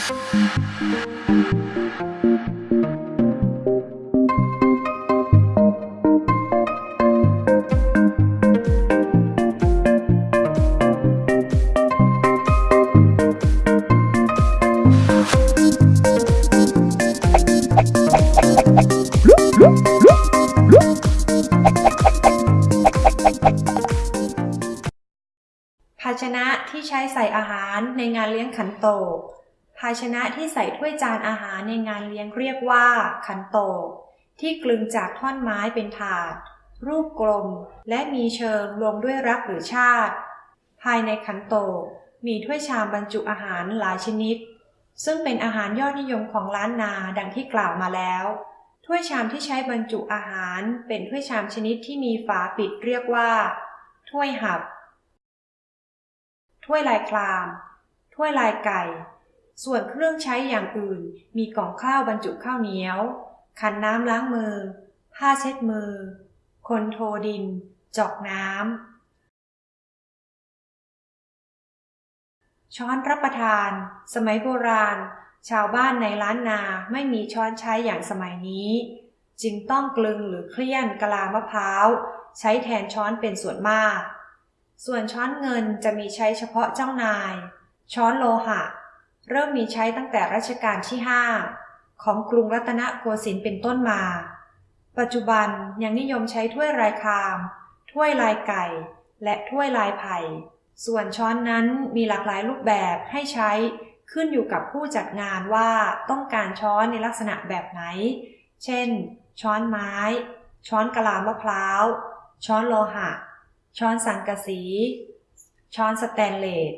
ภาชนะที่ใช้ใส่อาหารในงานเลี้ยงขันโตก ภาชนะที่ใส่ถ้วยจานอาหารในงานเลี้ยงเรียกว่า ขันโตกที่กลึงจากท่อนไม้เป็นถาด รูปกลม และมีเชิงรวมด้วยรักหรือชาติ ภายในขันโตกมีถ้วยชามบรรจุอาหารหลายชนิด ซึ่งเป็นอาหารยอดนิยมของล้านนาดังที่กล่าวมาแล้ว ถ้วยชามที่ใช้บรรจุอาหาร เป็นถ้วยชามชนิดที่มีฝาปิดเรียกว่า ถ้วยหับ ถ้วยลายคลาม ถ้วยลายไก่ ส่วนเครื่องใช้อย่างอื่น มีกล่องข้าวบรรจุข้าวเหนียว ขันน้ำล้างมือ ผ้าเช็ดมือ คนโทดิน จอกน้ำ ช้อนรับประทาน สมัยโบราณ ชาวบ้านในล้านนาไม่มีช้อนใช้อย่างสมัยนี้ จึงต้องกลึงหรือเคลี่ยนกะลามะพร้าว ใช้แทนช้อนเป็นส่วนมาก ส่วนช้อนเงินจะมีใช้เฉพาะเจ้านาย ช้อนโลหะ เริ่มมีใช้ตั้งแต่รัชกาลที่ 5 ของกรุงรัตนโกสินทร์เป็นต้นมา ปัจจุบันยังนิยมใช้ถ้วยลายคาม ถ้วยลายไก่ และถ้วยลายไผ่ ส่วนช้อนนั้นมีหลากหลายรูปแบบให้ใช้ขึ้นอยู่กับผู้จัดงานว่าต้องการช้อนในลักษณะแบบไหน เช่น ช้อนไม้ ช้อนกะลามะพร้าว ช้อนโลหะ ช้อนสังกะสี ช้อนสแตนเลส